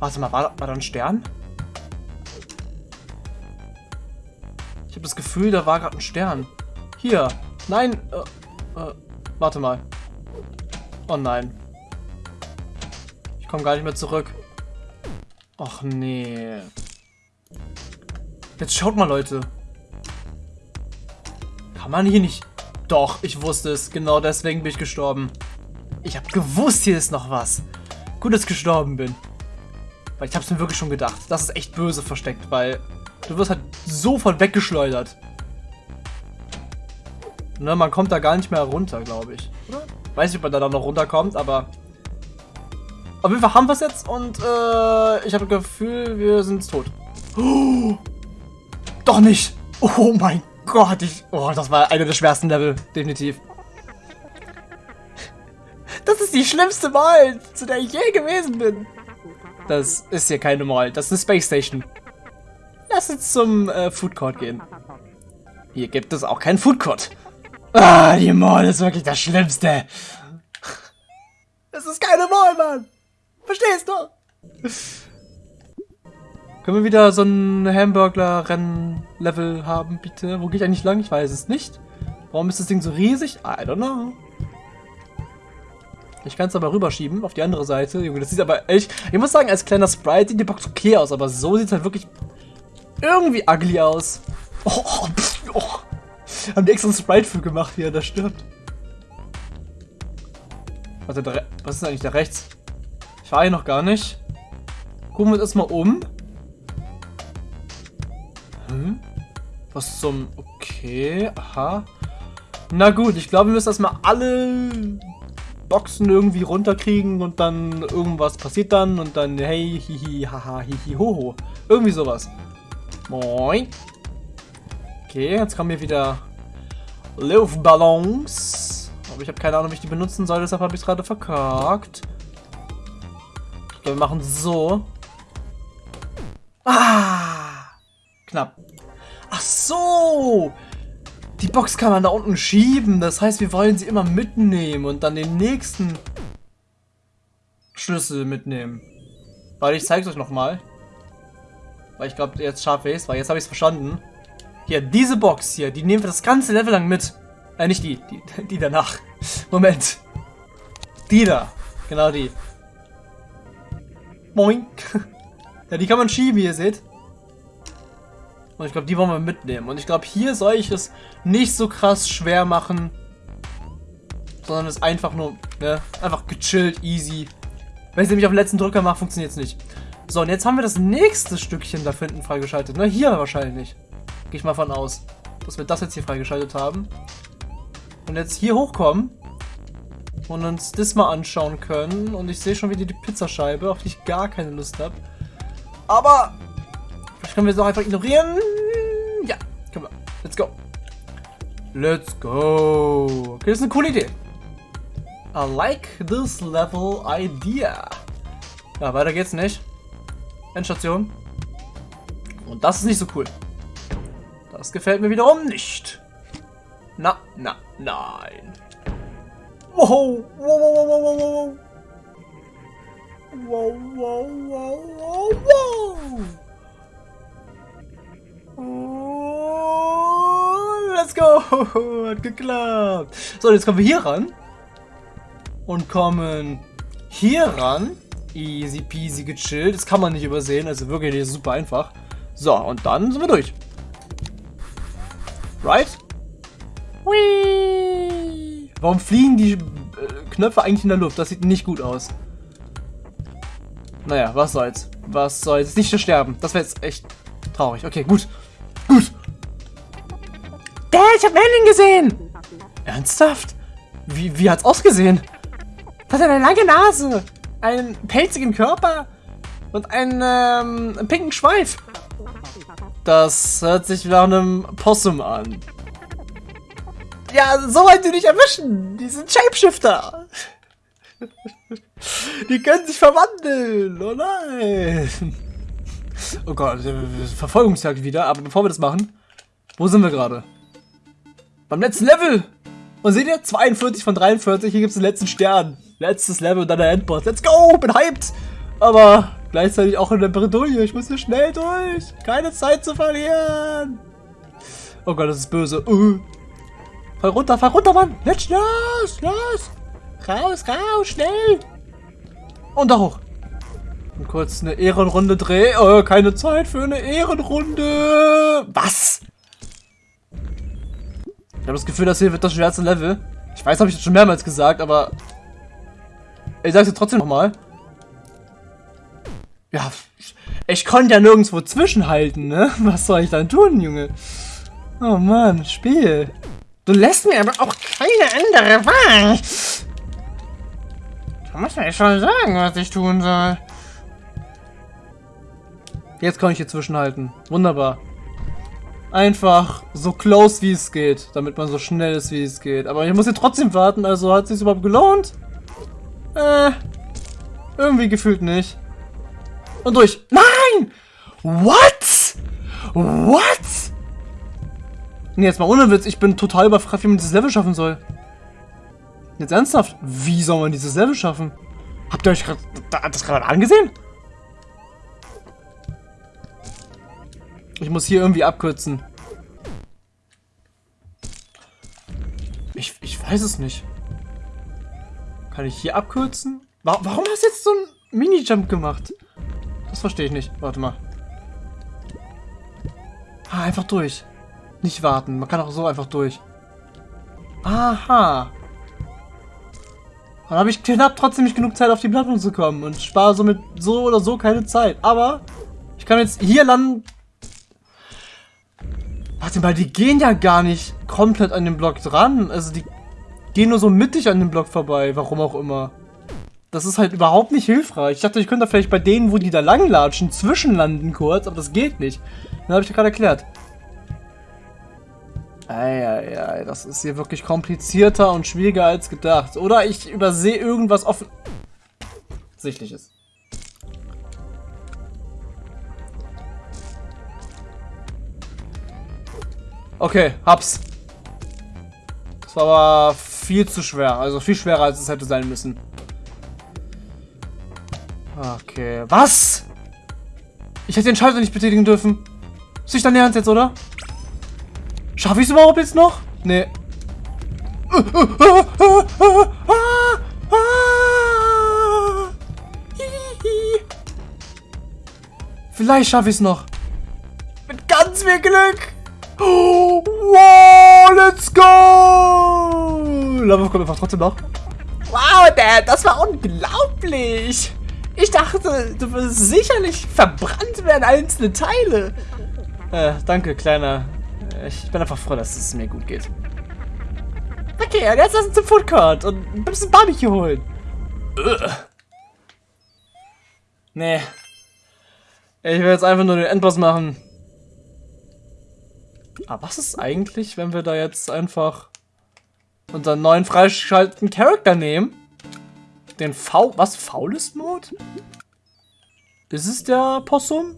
Warte mal, war, war da ein Stern? Ich habe das Gefühl, da war gerade ein Stern. Hier. Nein. Äh, äh, warte mal. Oh nein. Komm gar nicht mehr zurück. Ach nee. Jetzt schaut mal, Leute. Kann man hier nicht... Doch, ich wusste es. Genau deswegen bin ich gestorben. Ich habe gewusst, hier ist noch was. Gut, dass ich gestorben bin. Weil ich habe es mir wirklich schon gedacht. Das ist echt böse versteckt, weil du wirst halt sofort weggeschleudert. Ne, man kommt da gar nicht mehr runter, glaube ich. Oder? Weiß nicht, ob man da noch runterkommt, aber... Auf jeden Fall haben wir es jetzt und äh, ich habe das Gefühl, wir sind tot. Oh, doch nicht! Oh mein Gott, ich... Oh, das war einer der schwersten Level, definitiv. Das ist die schlimmste Wahl, zu der ich je gewesen bin. Das ist hier keine Mall, das ist eine Space Station. Lass uns zum äh, Food Court gehen. Hier gibt es auch keinen Food Court. Ah, die Mall ist wirklich das Schlimmste. Es ist keine Mall, Mann. Verstehst du? Können wir wieder so ein Hamburgler-Rennen-Level haben, bitte? Wo gehe ich eigentlich lang? Ich weiß es nicht. Warum ist das Ding so riesig? I don't know. Ich kann es aber rüberschieben auf die andere Seite. Junge, das sieht aber echt... Ich muss sagen, als kleiner Sprite sieht die Box okay aus, aber so sieht es halt wirklich irgendwie ugly aus. Oh, pff, oh. Haben die extra ein Sprite für gemacht, wie er da stirbt. Warte, da, was ist eigentlich da rechts? Ich war hier noch gar nicht. Gucken wir uns erstmal um. Hm? Was zum... Okay, aha. Na gut, ich glaube, wir müssen erstmal alle Boxen irgendwie runterkriegen und dann irgendwas passiert dann und dann hey, hihi, haha, hihi, hoho. Irgendwie sowas. Moin. Okay, jetzt kommen hier wieder Luftballons. Aber ich habe keine Ahnung, wie ich die benutzen soll, deshalb habe ich gerade verkackt. Glaube, wir machen so. Ah! Knapp. Ach so! Die Box kann man da unten schieben. Das heißt, wir wollen sie immer mitnehmen und dann den nächsten Schlüssel mitnehmen. Weil ich zeige es euch nochmal. Weil ich glaube, jetzt schaffe ich es, weil jetzt habe ich es verstanden. Hier, diese Box hier, die nehmen wir das ganze Level lang mit. Äh, nicht die, die, die danach. Moment. Die da. Genau die. Moin. ja, die kann man schieben, wie ihr seht. Und ich glaube, die wollen wir mitnehmen. Und ich glaube, hier soll ich es nicht so krass schwer machen. Sondern es einfach nur, ne, einfach gechillt, easy. Wenn ich nämlich auf den letzten Drücker mache, funktioniert es nicht. So, und jetzt haben wir das nächste Stückchen da hinten freigeschaltet. Ne, hier wahrscheinlich. Gehe ich mal von aus. Dass wir das jetzt hier freigeschaltet haben. Und jetzt hier hochkommen. Und uns das mal anschauen können. Und ich sehe schon wieder die Pizzascheibe, auf die ich gar keine Lust habe. Aber können wir es auch einfach ignorieren. Ja, können wir. Let's go. Let's go. Okay, das ist eine coole Idee. I like this level idea. Ja, weiter geht's nicht. Endstation. Und das ist nicht so cool. Das gefällt mir wiederum nicht. Na, na, nein. Wow, wow, wow, wow, wow, wow. Wow, wow, wow, wow, wow. Let's go! Hat geklappt. So, jetzt kommen wir hier ran. Und kommen hier ran. Easy peasy gechillt. Das kann man nicht übersehen. Also wirklich super einfach. So, und dann sind wir durch. Right? Whee! Warum fliegen die äh, Knöpfe eigentlich in der Luft? Das sieht nicht gut aus. Naja, was soll's. Was soll's. Nicht sterben. Das wäre jetzt echt traurig. Okay, gut. Gut. Dad, ich hab Merlin gesehen! Ernsthaft? Wie, wie hat's ausgesehen? Das hat eine lange Nase, einen pelzigen Körper und einen ähm, pinken Schweif. Das hört sich nach einem Possum an. Ja, so wollt ihr nicht erwischen. Die sind Shapeshifter. Die können sich verwandeln. Oh nein. Oh Gott, Verfolgungsjagd wieder. Aber bevor wir das machen, wo sind wir gerade? Beim letzten Level. Und seht ihr, 42 von 43, hier gibt es den letzten Stern. Letztes Level und dann der Endboss. Let's go, bin hyped. Aber gleichzeitig auch in der Bredouille. Ich muss hier schnell durch. Keine Zeit zu verlieren. Oh Gott, das ist böse. Uh. Fall runter, fall runter, Mann. Jetzt los, los. Raus, raus, schnell. Und da hoch. Und kurz eine Ehrenrunde drehen. Oh, keine Zeit für eine Ehrenrunde. Was? Ich habe das Gefühl, das hier wird das schwerste Level. Ich weiß, habe ich das schon mehrmals gesagt, aber ich sag's dir trotzdem nochmal. Ja, ich konnte ja nirgendwo zwischenhalten, ne? Was soll ich dann tun, Junge? Oh Mann, Spiel. Du lässt mir aber auch keine andere Wahl. Du musst mir schon sagen, was ich tun soll. Jetzt kann ich hier zwischenhalten. Wunderbar. Einfach so close wie es geht, damit man so schnell ist wie es geht. Aber ich muss hier trotzdem warten, also hat es sich überhaupt gelohnt? Äh, irgendwie gefühlt nicht. Und durch. Nein! What? What? Nee, jetzt mal ohne Witz, ich bin total überfragt, wie man dieses Level schaffen soll. Jetzt ernsthaft, wie soll man dieses Level schaffen? Habt ihr euch grad, das gerade angesehen? Ich muss hier irgendwie abkürzen. Ich, ich weiß es nicht. Kann ich hier abkürzen? Warum hast du jetzt so einen Mini-Jump gemacht? Das verstehe ich nicht. Warte mal. Ah, einfach durch. Nicht warten. Man kann auch so einfach durch. Aha. Dann habe ich knapp trotzdem nicht genug Zeit, auf die Plattform zu kommen und spare somit so oder so keine Zeit. Aber ich kann jetzt hier landen. Warte mal, die gehen ja gar nicht komplett an den Block dran. Also die gehen nur so mittig an dem Block vorbei. Warum auch immer. Das ist halt überhaupt nicht hilfreich. Ich dachte, ich könnte da vielleicht bei denen, wo die da langlatschen, zwischenlanden kurz, aber das geht nicht. Dann habe ich ja gerade erklärt. Eieiei, das ist hier wirklich komplizierter und schwieriger als gedacht. Oder ich übersehe irgendwas offen... Sichtliches. Okay, hab's. Das war aber viel zu schwer. Also viel schwerer, als es hätte sein müssen. Okay. Was? Ich hätte den Schalter nicht betätigen dürfen. Ist nicht dein Ernst jetzt, oder? Schaffe ich es überhaupt jetzt noch? Nee. Vielleicht schaffe ich es noch. Mit ganz viel Glück. Wow, let's go! Lava kommt einfach trotzdem noch. Wow, Dad, das war unglaublich. Ich dachte, du wirst sicherlich verbrannt werden, einzelne Teile. Äh, danke, Kleiner. Ich bin einfach froh, dass es mir gut geht. Okay, und jetzt lass uns zum Food Court und ein bisschen Barbecue holen. Ugh. Nee. Ich will jetzt einfach nur den Endboss machen. Aber was ist eigentlich, wenn wir da jetzt einfach unseren neuen freigeschalteten Charakter nehmen? Den V... Was? Faulest Mode? Ist es der Possum?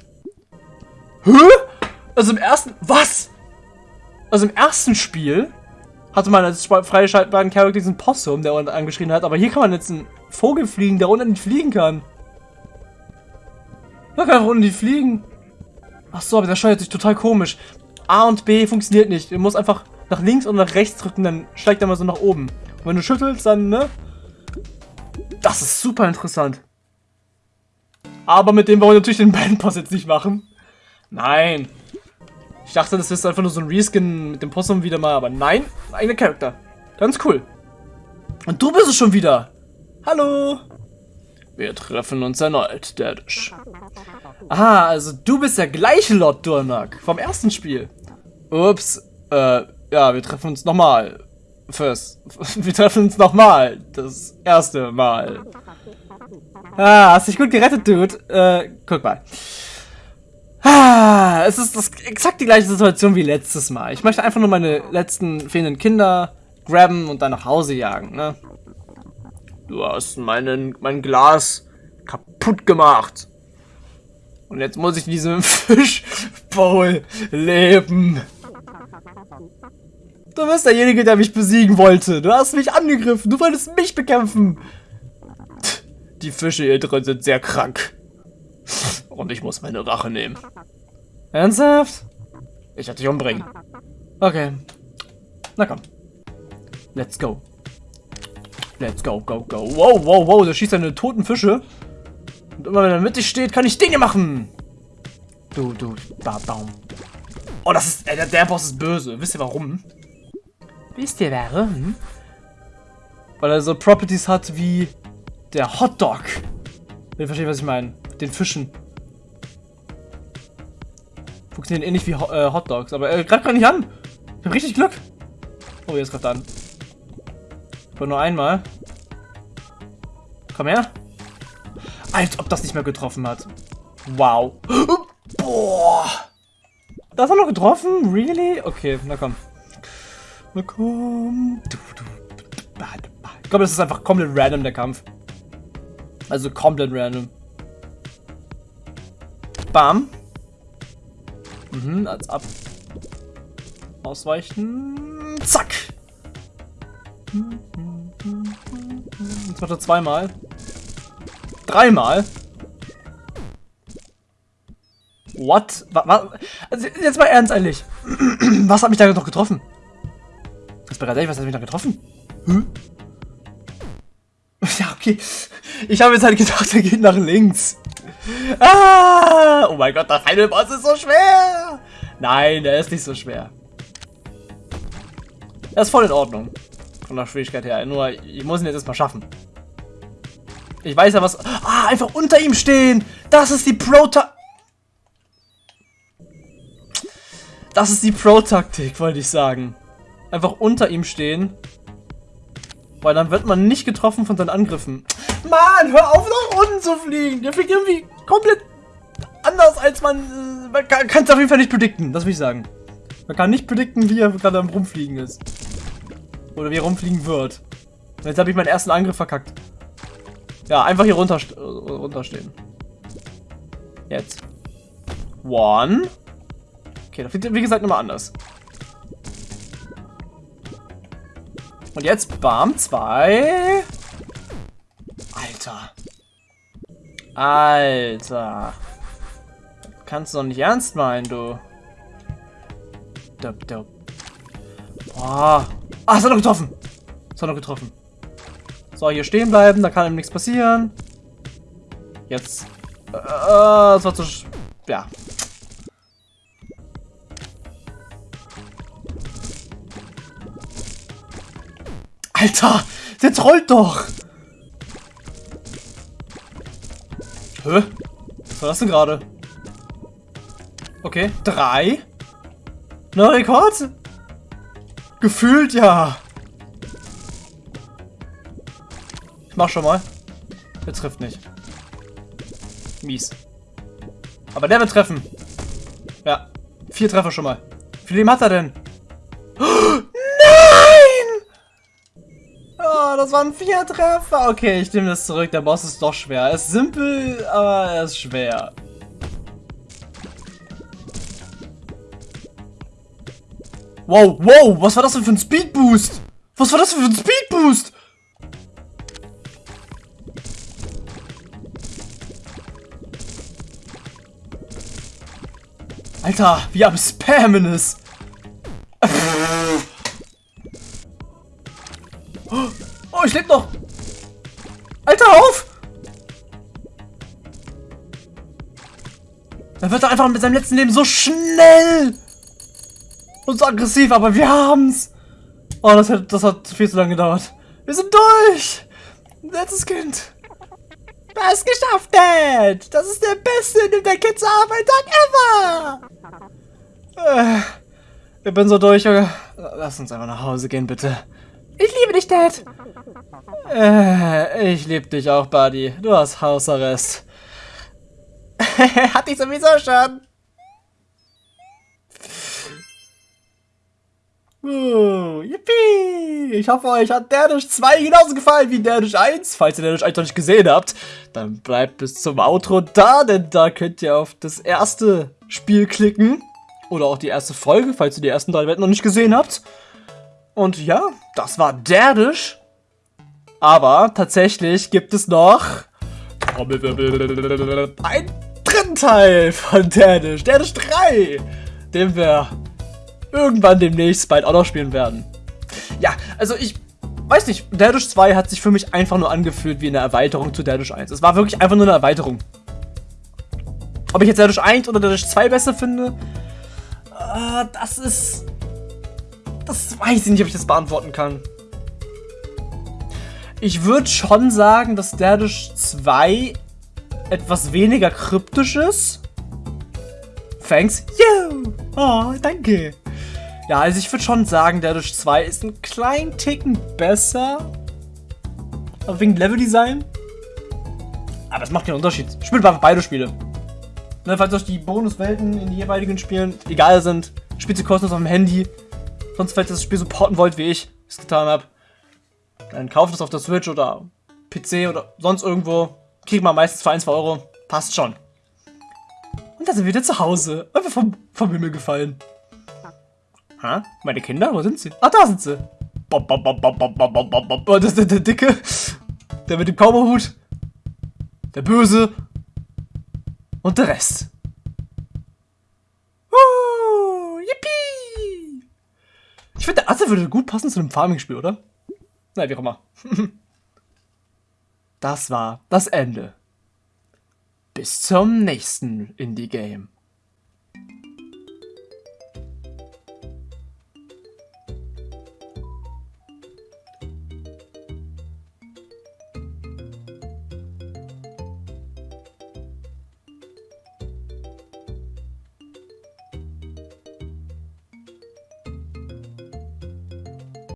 Hä? Also im ersten... Was? Also im ersten Spiel hatte man als freigeschaltbaren Charakter diesen Possum, der unten angeschrien hat. Aber hier kann man jetzt einen Vogel fliegen, der unten nicht fliegen kann. Man kann einfach unten nicht fliegen. Ach so, aber der steuert sich total komisch. A und B funktioniert nicht. Du musst einfach nach links und nach rechts drücken, dann steigt er mal so nach oben. Und wenn du schüttelst, dann, ne? Das ist super interessant. Aber mit dem wollen wir natürlich den Bandboss jetzt nicht machen. Nein. Ich dachte, das ist einfach nur so ein Reskin mit dem Possum wieder mal, aber nein, eigener Charakter. Ganz cool. Und du bist es schon wieder. Hallo. Wir treffen uns erneut, Daddish. Aha, also du bist der gleiche Lord Durnak vom ersten Spiel. Ups, äh, ja, wir treffen uns nochmal. First. Wir treffen uns nochmal. Das erste Mal. Ah, hast dich gut gerettet, Dude. Äh, guck mal. Ah, es ist das, exakt die gleiche Situation wie letztes Mal. Ich möchte einfach nur meine letzten fehlenden Kinder grabben und dann nach Hause jagen, ne? Du hast meinen, mein Glas kaputt gemacht. Und jetzt muss ich in diesem Fischbowl leben. Du bist derjenige, der mich besiegen wollte. Du hast mich angegriffen. Du wolltest mich bekämpfen. Die Fische hier drin sind sehr krank. Und ich muss meine Rache nehmen. Ernsthaft? Ich werde dich umbringen. Okay. Na komm. Let's go. Let's go, go, go. Wow, wow, wow. Der schießt seine toten Fische. Und immer wenn er mittig steht, kann ich Dinge machen. Du, du, ba, baum. Oh, das ist, ey, der, der Boss ist böse. Wisst ihr warum? Wisst ihr warum? Weil er so Properties hat wie der Hotdog. Ihr versteht, was ich meine. Den Fischen. Funktionieren ähnlich wie äh, Hotdogs, aber er greift gar nicht an. Ich hab richtig Glück. Oh, jetzt greift an. Aber nur einmal. Komm her. Als ob das nicht mehr getroffen hat. Wow. Boah. Das hat noch getroffen? Really? Okay, na komm. Du. Ich glaube, das ist einfach komplett random, der Kampf. Also komplett random. Bam. Mhm, als ab. Ausweichen. Zack. Jetzt macht er zweimal. Dreimal. What? Was? Also jetzt mal ernst ehrlich. Was hat mich da noch getroffen? Das war ehrlich, was hat mich da getroffen? Hm? Ja, okay. Ich habe jetzt halt gedacht, er geht nach links. Ah! Oh mein Gott, der Final Boss ist so schwer. Nein, der ist nicht so schwer. Er ist voll in Ordnung. Von der Schwierigkeit her. Nur, ich muss ihn jetzt erstmal schaffen. Ich weiß ja was... Ah, einfach unter ihm stehen. Das ist die Pro-Taktik. Das ist die Pro-Taktik, wollte ich sagen. Einfach unter ihm stehen. Weil dann wird man nicht getroffen von seinen Angriffen. Mann, hör auf nach unten zu fliegen. Der fliegt irgendwie komplett anders als man... Äh, man kann es auf jeden Fall nicht predikten, das will ich sagen. Man kann nicht predikten, wie er gerade am Rumfliegen ist. Oder wie er rumfliegen wird. Und jetzt habe ich meinen ersten Angriff verkackt. Ja, einfach hier runter, runterstehen. Jetzt. One. Okay, das fliegt wie gesagt nochmal anders. Und jetzt, bam, zwei. Alter. Alter. Kannst du doch nicht ernst meinen, du. Dup, dup. Boah. Ah, es hat noch getroffen. Es hat noch getroffen. So, hier stehen bleiben, da kann ihm nichts passieren. Jetzt. Äh, das war zu... Ja. Alter, der trollt doch. Hä? Was war das denn gerade? Okay, drei. Neuer Rekord? Gefühlt ja. Ich mach schon mal. Der trifft nicht. Mies. Aber der wird treffen. Ja. Vier Treffer schon mal. Wie viel Leben hat er denn? Das waren vier Treffer. Okay, ich nehme das zurück. Der Boss ist doch schwer. Er ist simpel, aber er ist schwer. Wow, wow, was war das denn für ein Speedboost? Was war das denn für ein Speedboost? Alter, wie am Spammen ist. Wird einfach mit seinem letzten Leben so schnell und so aggressiv, aber wir haben's. Oh, das hat, das hat viel zu lange gedauert. Wir sind durch! Letztes Kind. Du hast geschafft, Dad! Das ist der beste Nimm dein Kind zur Arbeit Tag ever! Äh, ich bin so durch, Junge. Lass uns einfach nach Hause gehen, bitte. Ich liebe dich, Dad. Äh, ich liebe dich auch, Buddy. Du hast Hausarrest. Hatte ich sowieso schon. Uh, yippie! Ich hoffe, euch hat Danish 2 genauso gefallen wie Danish 1. Falls ihr Danish 1 noch nicht gesehen habt, dann bleibt bis zum Outro da, denn da könnt ihr auf das erste Spiel klicken. Oder auch die erste Folge, falls ihr die ersten drei Wetten noch nicht gesehen habt. Und ja, das war Derdisch. Aber tatsächlich gibt es noch einen dritten Teil von Derdisch, Derdisch 3, den wir irgendwann demnächst bald auch noch spielen werden. Ja, also ich weiß nicht, Dash 2 hat sich für mich einfach nur angefühlt wie eine Erweiterung zu Dash 1. Es war wirklich einfach nur eine Erweiterung. Ob ich jetzt Dash 1 oder Dash 2 besser finde, äh, das ist... Das weiß ich nicht, ob ich das beantworten kann. Ich würde schon sagen, dass Dash 2 etwas weniger kryptisch ist. Thanks. Yo! Oh, danke. Ja, also ich würde schon sagen, Dash 2 ist ein kleinen Ticken besser. Aber wegen Leveldesign. Aber das macht keinen Unterschied. Spielt einfach beide Spiele. Ne, falls euch die Bonuswelten in die jeweiligen Spielen egal sind, spielt sie kostenlos auf dem Handy. Sonst, falls ihr das Spiel supporten wollt, wie ich es getan habe, dann kauft es auf der Switch oder PC oder sonst irgendwo kriegt man meistens für 1, 2 Euro. Passt schon. Und da sind wir wieder zu Hause. Einfach vom, vom Himmel gefallen. Hä? Meine Kinder? Wo sind sie? Ah, da sind sie. Bop, bop, bop, bop, bop, bop, bop, bop. bop. Oh, das ist der, der Dicke. Der mit dem Kaumerhut. Der Böse. Und der Rest. Woo, yippie. Ich finde, der Affe würde gut passen zu einem Farming-Spiel, oder? Na, wie auch immer. das war das Ende. Bis zum nächsten Indie-Game.